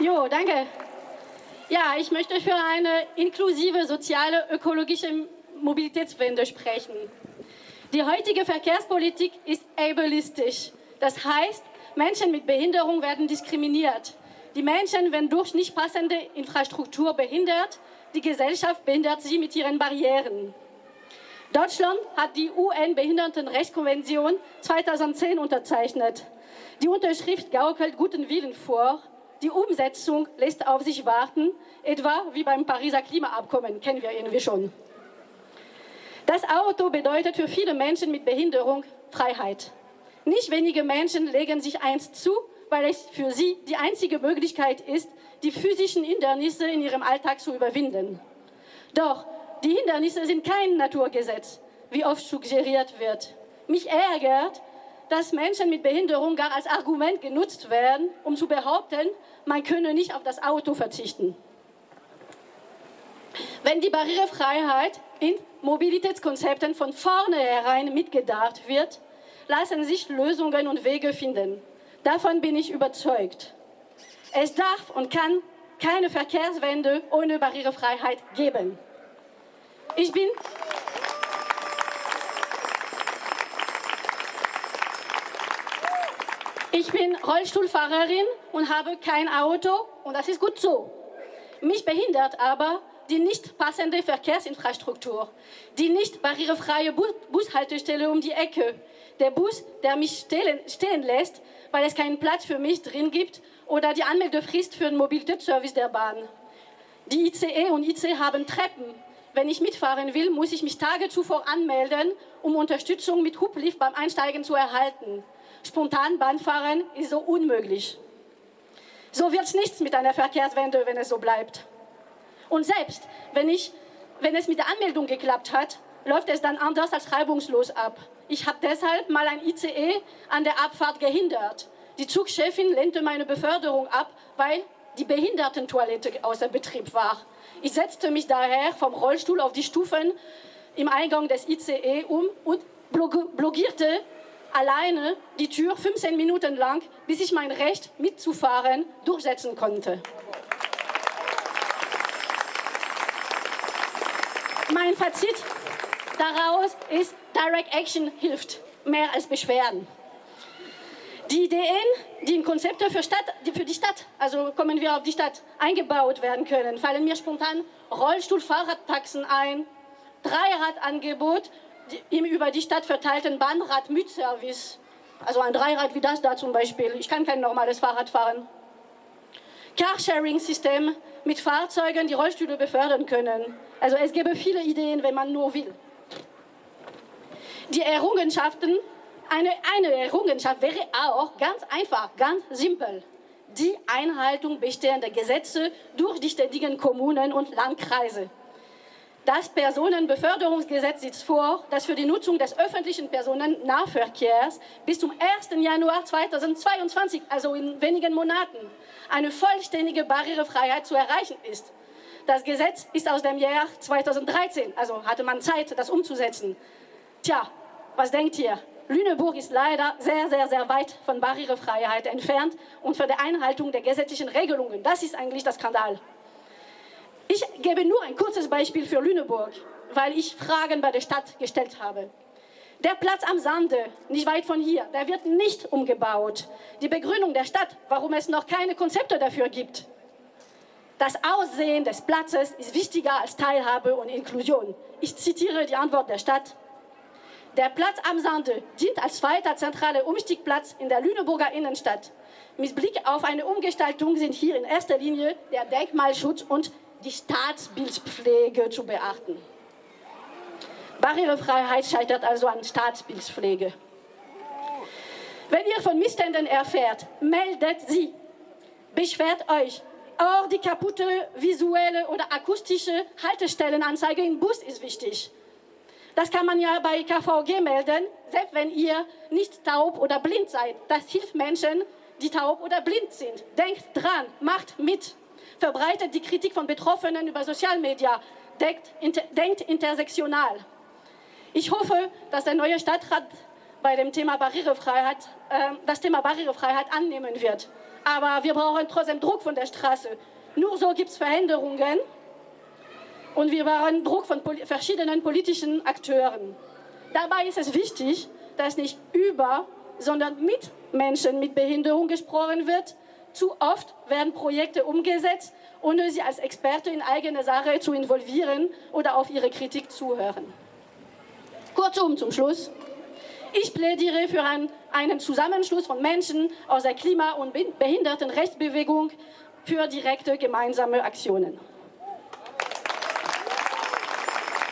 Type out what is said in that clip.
Jo, danke. Ja, ich möchte für eine inklusive, soziale, ökologische Mobilitätswende sprechen. Die heutige Verkehrspolitik ist ableistisch. Das heißt, Menschen mit Behinderung werden diskriminiert. Die Menschen werden durch nicht passende Infrastruktur behindert. Die Gesellschaft behindert sie mit ihren Barrieren. Deutschland hat die UN-Behindertenrechtskonvention 2010 unterzeichnet. Die Unterschrift gaukelt guten Willen vor. Die Umsetzung lässt auf sich warten, etwa wie beim Pariser Klimaabkommen, kennen wir irgendwie schon. Das Auto bedeutet für viele Menschen mit Behinderung Freiheit. Nicht wenige Menschen legen sich eins zu, weil es für sie die einzige Möglichkeit ist, die physischen Hindernisse in ihrem Alltag zu überwinden. Doch die Hindernisse sind kein Naturgesetz, wie oft suggeriert wird. Mich ärgert, dass Menschen mit Behinderung gar als Argument genutzt werden, um zu behaupten, man könne nicht auf das Auto verzichten. Wenn die Barrierefreiheit in Mobilitätskonzepten von vornherein mitgedacht wird, lassen sich Lösungen und Wege finden. Davon bin ich überzeugt. Es darf und kann keine Verkehrswende ohne Barrierefreiheit geben. Ich bin Ich bin Rollstuhlfahrerin und habe kein Auto und das ist gut so. Mich behindert aber die nicht passende Verkehrsinfrastruktur, die nicht barrierefreie Bushaltestelle um die Ecke, der Bus, der mich stehen, stehen lässt, weil es keinen Platz für mich drin gibt oder die Anmeldefrist für den Mobilitätsservice der Bahn. Die ICE und IC haben Treppen. Wenn ich mitfahren will, muss ich mich Tage zuvor anmelden, um Unterstützung mit Hublift beim Einsteigen zu erhalten. Spontan Bahnfahren ist so unmöglich. So wird es nichts mit einer Verkehrswende, wenn es so bleibt. Und selbst wenn, ich, wenn es mit der Anmeldung geklappt hat, läuft es dann anders als reibungslos ab. Ich habe deshalb mal ein ICE an der Abfahrt gehindert. Die Zugchefin lehnte meine Beförderung ab, weil die Behindertentoilette außer Betrieb war. Ich setzte mich daher vom Rollstuhl auf die Stufen im Eingang des ICE um und blockierte alleine die Tür 15 Minuten lang, bis ich mein Recht mitzufahren durchsetzen konnte. Mein Fazit daraus ist, Direct Action hilft mehr als Beschwerden. Die Ideen, die in Konzepte für, Stadt, für die Stadt, also kommen wir auf die Stadt, eingebaut werden können, fallen mir spontan Rollstuhl-Fahrradtaxen ein, Dreiradangebot im über die Stadt verteilten Bahnrad-Mietservice, also ein Dreirad wie das da zum Beispiel. Ich kann kein normales Fahrrad fahren. Carsharing-System mit Fahrzeugen, die Rollstühle befördern können. Also es gäbe viele Ideen, wenn man nur will. Die Errungenschaften, eine, eine Errungenschaft wäre auch ganz einfach, ganz simpel. Die Einhaltung bestehender Gesetze durch die ständigen Kommunen und Landkreise. Das Personenbeförderungsgesetz sieht vor, dass für die Nutzung des öffentlichen Personennahverkehrs bis zum 1. Januar 2022, also in wenigen Monaten, eine vollständige Barrierefreiheit zu erreichen ist. Das Gesetz ist aus dem Jahr 2013, also hatte man Zeit, das umzusetzen. Tja, was denkt ihr? Lüneburg ist leider sehr, sehr, sehr weit von Barrierefreiheit entfernt und von der Einhaltung der gesetzlichen Regelungen. Das ist eigentlich der Skandal. Ich gebe nur ein kurzes Beispiel für Lüneburg, weil ich Fragen bei der Stadt gestellt habe. Der Platz am Sande, nicht weit von hier, der wird nicht umgebaut. Die Begründung der Stadt, warum es noch keine Konzepte dafür gibt. Das Aussehen des Platzes ist wichtiger als Teilhabe und Inklusion. Ich zitiere die Antwort der Stadt. Der Platz am Sande dient als zweiter zentraler Umstiegplatz in der Lüneburger Innenstadt. Mit Blick auf eine Umgestaltung sind hier in erster Linie der Denkmalschutz und die Staatsbildpflege zu beachten. Barrierefreiheit scheitert also an Staatsbildpflege. Wenn ihr von Missständen erfährt, meldet sie. Beschwert euch. Auch die kaputte visuelle oder akustische Haltestellenanzeige im Bus ist wichtig. Das kann man ja bei KVG melden, selbst wenn ihr nicht taub oder blind seid. Das hilft Menschen, die taub oder blind sind. Denkt dran, macht mit verbreitet die Kritik von Betroffenen über Sozialmedia, denkt, inter, denkt intersektional. Ich hoffe, dass der neue Stadtrat bei dem Thema Barrierefreiheit, äh, das Thema Barrierefreiheit annehmen wird. Aber wir brauchen trotzdem Druck von der Straße. Nur so gibt es Veränderungen und wir brauchen Druck von poli verschiedenen politischen Akteuren. Dabei ist es wichtig, dass nicht über, sondern mit Menschen mit Behinderung gesprochen wird. Zu oft werden Projekte umgesetzt, ohne sie als Experte in eigene Sache zu involvieren oder auf ihre Kritik zuhören. Kurzum zum Schluss. Ich plädiere für ein, einen Zusammenschluss von Menschen aus der Klima- und Behindertenrechtsbewegung für direkte gemeinsame Aktionen.